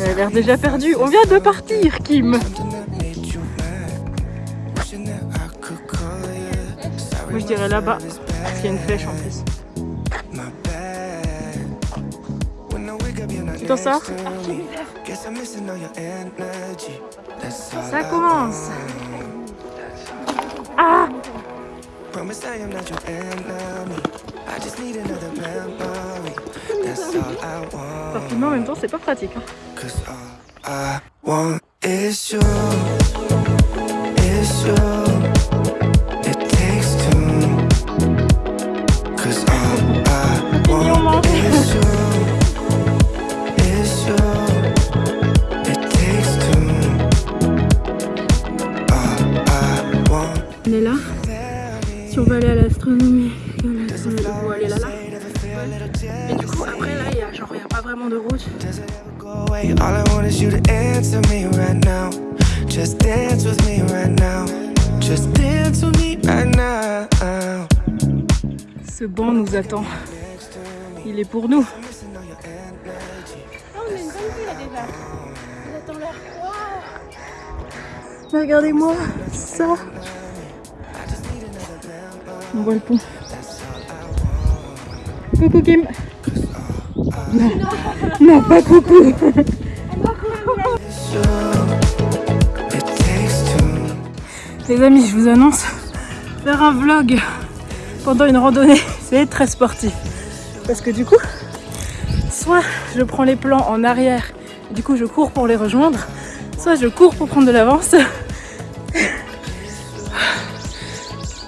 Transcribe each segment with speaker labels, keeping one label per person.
Speaker 1: Elle a l'air déjà perdue. On vient de partir, Kim. Moi, je dirais là-bas, parce qu'il y a une flèche en plus. Tu t'en sors Ça. commence Ah Parfaitement en même temps, c'est pas pratique. Hein. Attend. Il est pour nous. Oh, on a une bonne vue là déjà. On attend là. Wow. Regardez-moi ça. On voit le pont. Coucou Kim. Non, non pas coucou. Les amis, je vous annonce faire un vlog pendant une randonnée, c'est très sportif. Parce que du coup, soit je prends les plans en arrière, du coup je cours pour les rejoindre, soit je cours pour prendre de l'avance.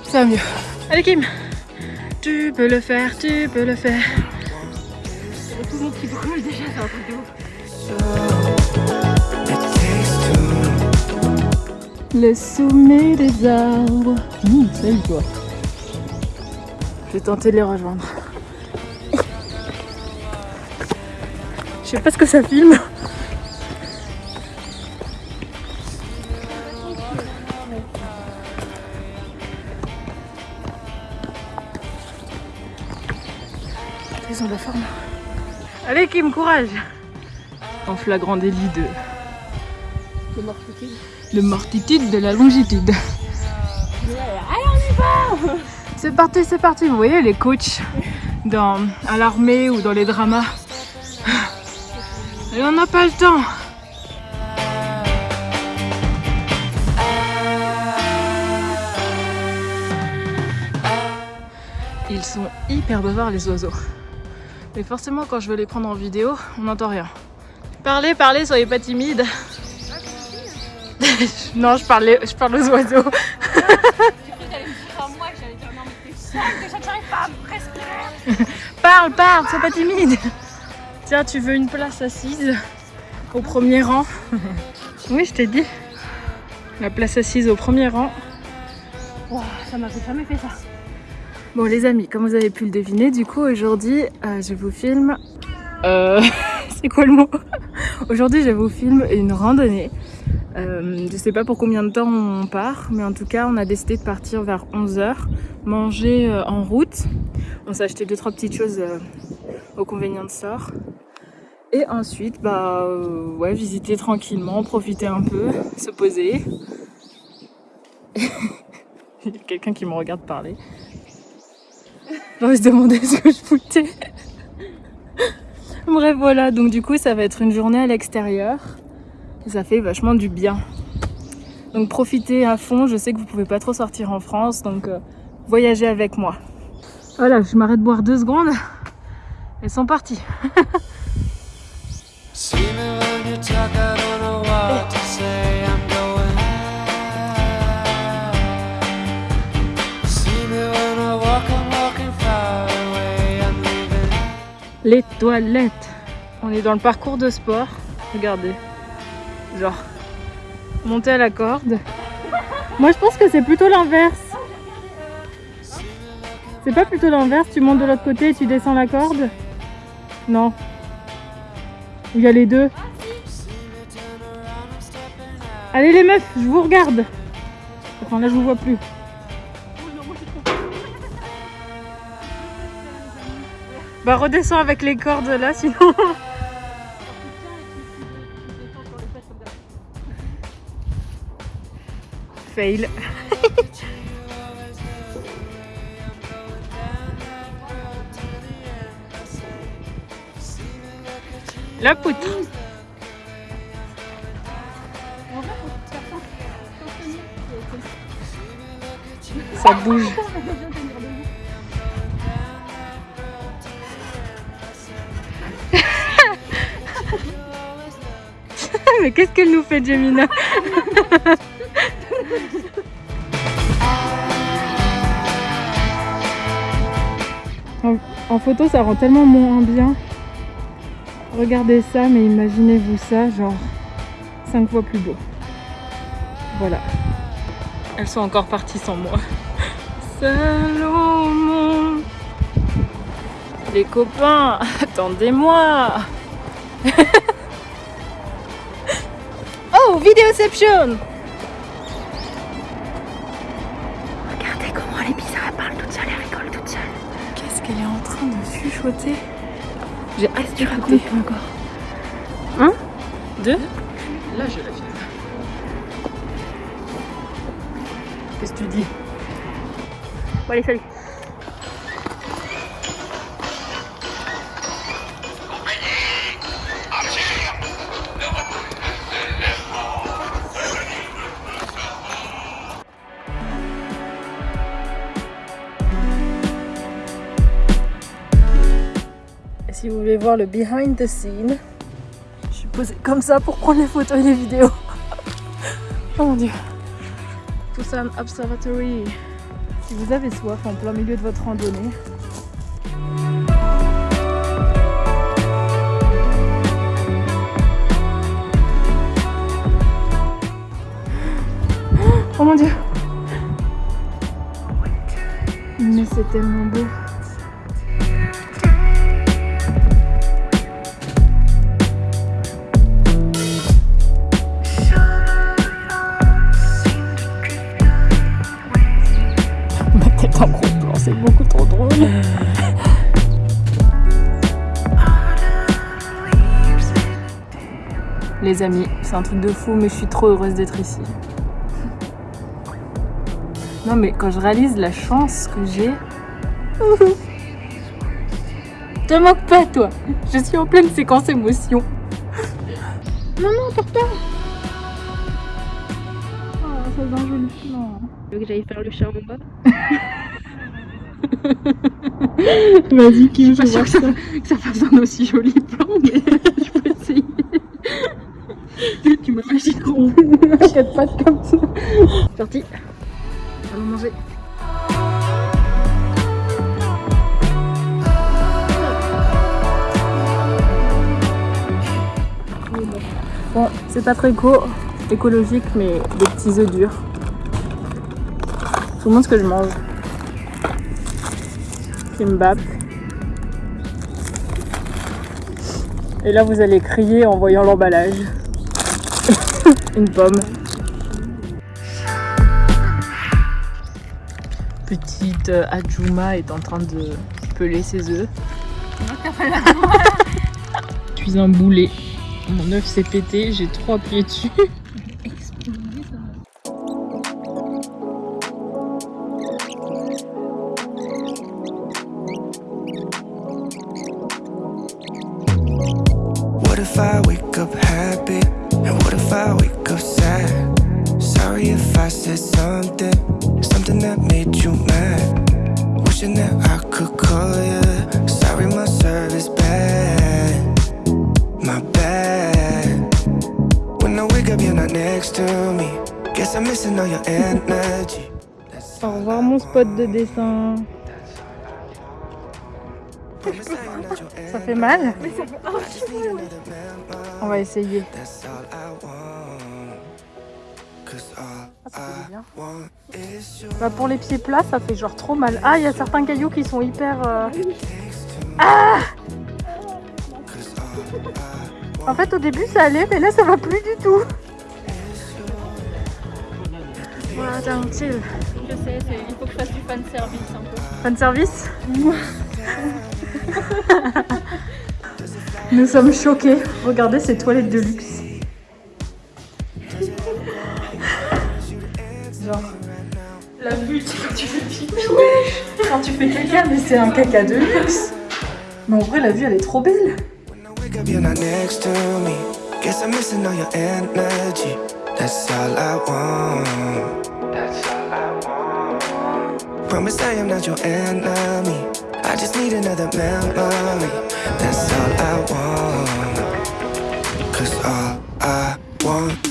Speaker 1: Ça va mieux. Allez Kim Tu peux le faire, tu peux le faire. Tout le monde déjà, c'est un truc. Le sommet des arbres. Mmh, salut toi. Je vais tenter de les rejoindre. Je sais pas ce que ça filme. Ils ont de la forme. Allez Kim, courage En flagrant délit de...
Speaker 2: De mortitude.
Speaker 1: De mortitude de la longitude. C'est parti, c'est parti. Vous voyez les coachs dans, à l'armée ou dans les dramas. Et on n'a pas le temps. Ils sont hyper bavards les oiseaux. Mais forcément quand je veux les prendre en vidéo, on n'entend rien. Parlez, parlez, soyez pas timide. non, je parle, je parle aux oiseaux.
Speaker 2: que pas à respirer
Speaker 1: Parle, parle, sois pas timide. Tiens, tu veux une place assise au premier rang? Oui, je t'ai dit. La place assise au premier rang.
Speaker 2: Wow, ça m'a jamais fait ça.
Speaker 1: Bon les amis, comme vous avez pu le deviner, du coup aujourd'hui euh, je vous filme... Euh... C'est quoi le mot Aujourd'hui je vous filme une randonnée. Euh, je sais pas pour combien de temps on part, mais en tout cas on a décidé de partir vers 11h, manger euh, en route. On s'est acheté deux trois petites choses euh, au convenient de sort. Et ensuite, bah euh, ouais, visiter tranquillement, profiter un peu, se poser. Il y a quelqu'un qui me regarde parler. On se demander ce que je foutais. Bref, voilà. Donc du coup, ça va être une journée à l'extérieur. Ça fait vachement du bien. Donc profitez à fond. Je sais que vous pouvez pas trop sortir en France. Donc euh, voyagez avec moi. Voilà, je m'arrête boire deux secondes. Elles sont parties. Les toilettes. On est dans le parcours de sport. Regardez. Genre, monter à la corde. Moi, je pense que c'est plutôt l'inverse. C'est pas plutôt l'inverse, tu montes de l'autre côté et tu descends la corde? Non. Il y a les deux. Allez les meufs, je vous regarde. Enfin là je vous vois plus. Bah redescends avec les cordes là sinon. Fail. La poutre. Ça bouge. Mais qu'est-ce qu'elle nous fait, Jemina? En, en photo, ça rend tellement moins bien. Regardez ça, mais imaginez-vous ça, genre 5 fois plus beau. Voilà. Elles sont encore parties sans moi. Salomon Les copains, attendez-moi Vidéoception Regardez comment elle est bizarre, elle parle toute seule, elle rigole toute seule. Qu'est-ce qu'elle est en train de chuchoter? J'ai hâte de raconter. encore? Un Deux? Là, je la filme. Qu'est-ce que tu dis? Bon, allez, salut Si vous voulez voir le behind the scene, je suis posée comme ça pour prendre les photos et les vidéos. oh mon dieu. Busan Observatory. Si vous avez soif en plein milieu de votre randonnée, Oh mon dieu Mais c'est tellement beau Les amis, c'est un truc de fou, mais je suis trop heureuse d'être ici. Non mais quand je réalise la chance que j'ai... Te moque pas toi Je suis en pleine séquence émotion. Non, non, porte pas Oh, ça c'est un joli plan.
Speaker 2: Tu veux que j'aille faire le chat en bas
Speaker 1: Vas-y, qui
Speaker 2: Je suis pas sûre que ça, que ça fasse un aussi joli plan, mais. tu m'imagines trop.
Speaker 1: T'inquiète pas comme ça.
Speaker 2: Parti. Allons manger.
Speaker 1: Bon, c'est pas très éco, écologique, mais des petits œufs durs. Tout le monde ce que je mange. Kimbap. Et là, vous allez crier en voyant l'emballage. Une pomme. Petite euh, Ajuma est en train de peler ses œufs. Je suis un boulet. Mon œuf s'est pété, j'ai trois pieds dessus.
Speaker 3: could call you. Sorry, my service bad. My bad. When I wake up, you're not next to me. Guess I'm missing all your energy.
Speaker 1: Au revoir mon spot de dessin. Ça fait mal. On va essayer. Ah, ça fait bien.
Speaker 3: you
Speaker 1: Bah pour les pieds plats, ça fait genre trop mal. Ah, il y a certains cailloux qui sont hyper... euh,
Speaker 3: all I
Speaker 1: En fait, au début, ça allait, mais là, ça va plus du tout. Voilà, tranquille.
Speaker 2: Je sais, il faut que je fasse du fan service un peu.
Speaker 1: Fan service Nous sommes choqués. Regardez ces toilettes de luxe. La vue, tu sais, quand tu fais pipi, quand tu fais caca, mais c'est un caca de luxe. Mais en vrai, la vue, elle est trop belle.
Speaker 3: When I wake up, you're not next to me. Guess I'm missing all your energy. That's all I want. That's all I want. Promise I am not your enemy. I just need another memory. That's all I want. Cause all I want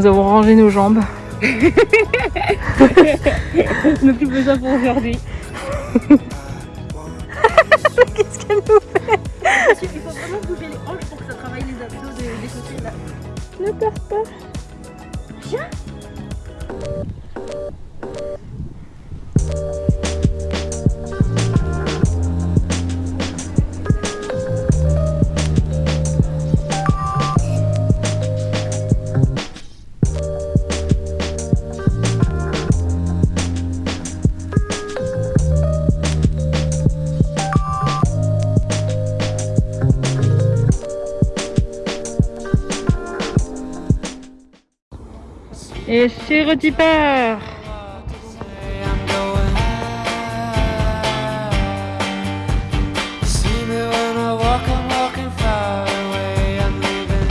Speaker 1: nous avons rangé nos jambes.
Speaker 2: N'a plus besoin pour aujourd'hui.
Speaker 1: Qu'est-ce qu'elle nous
Speaker 2: Il faut vraiment bouger les hanches pour que ça travaille les abdos des, côtés là.
Speaker 1: Ne peur pas.
Speaker 3: Away. I'm leaving.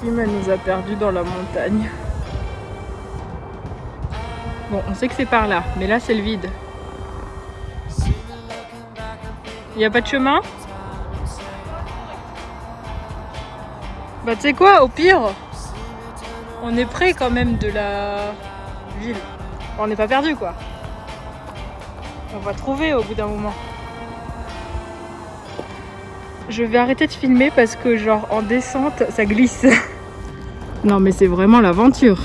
Speaker 1: Kim elle nous a perdus dans la montagne. Bon, on sait que c'est par là, mais là c'est le vide. Il n'y a pas de chemin? Bah tu sais quoi, au pire, on est près quand même de la ville. On n'est pas perdu quoi. On va trouver au bout d'un moment. Je vais arrêter de filmer parce que genre en descente ça glisse. non mais c'est vraiment l'aventure.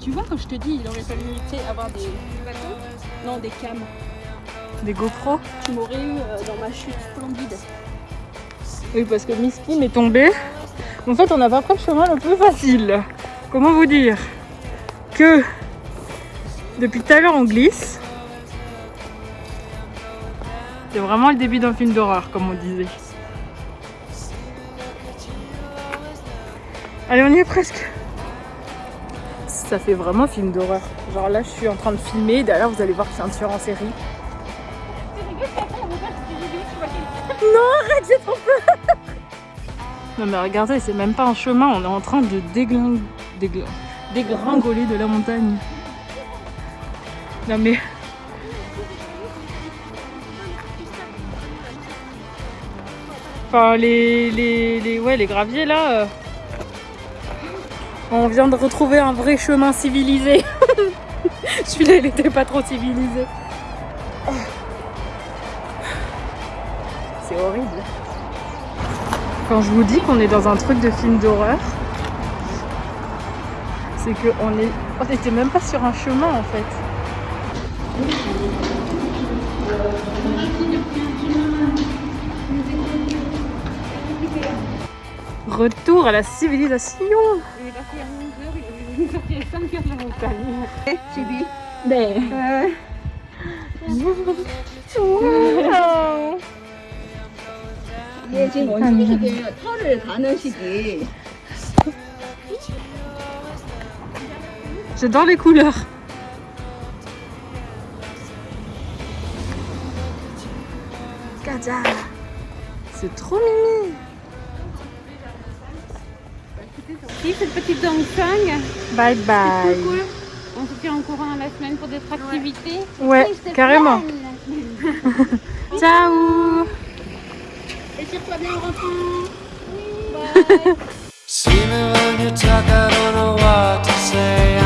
Speaker 2: Tu vois, comme je te dis, il aurait fallu avoir des bateaux. Non, des cams.
Speaker 1: Des GoPro
Speaker 2: Tu m'aurais eu euh, dans ma chute splendide.
Speaker 1: Oui parce que Miss Kim est tombée. En fait on n'a pas pris le chemin le plus facile. Comment vous dire Que depuis tout à l'heure on glisse. C'est vraiment le début d'un film d'horreur comme on disait. Allez on y est presque. Ça fait vraiment film d'horreur. Genre là je suis en train de filmer, derrière vous allez voir que c'est un tueur en série. Non, arrête, j'ai trop peur. Non mais regardez, c'est même pas un chemin, on est en train de dégringoler de la montagne. Non mais... Enfin, les, les, les, ouais, les graviers là... euh, On vient de retrouver un vrai chemin civilisé. Celui-là, il était pas trop civilisé. C'est horrible. Quand je vous dis qu'on est dans un truc de film d'horreur, c'est qu'on est... On n'était même pas sur un chemin en fait. Retour à la civilisation
Speaker 2: Il est parti à 11h, il est sorti à 5h de la montagne. Chibi. 네.
Speaker 4: 이게 지금 원숭이시계예요. 털을 가는 시기.
Speaker 1: J'adore les couleurs Gaza C'est trop mimi
Speaker 2: Si, cette petite Dongsang,
Speaker 1: Bye bye
Speaker 2: cool. On se tient en courant la semaine pour d'autres activités.
Speaker 1: Ouais, carrément Ciao
Speaker 2: Étire-toi bien en rentrant.
Speaker 3: See me when you talk, I don't know what to say.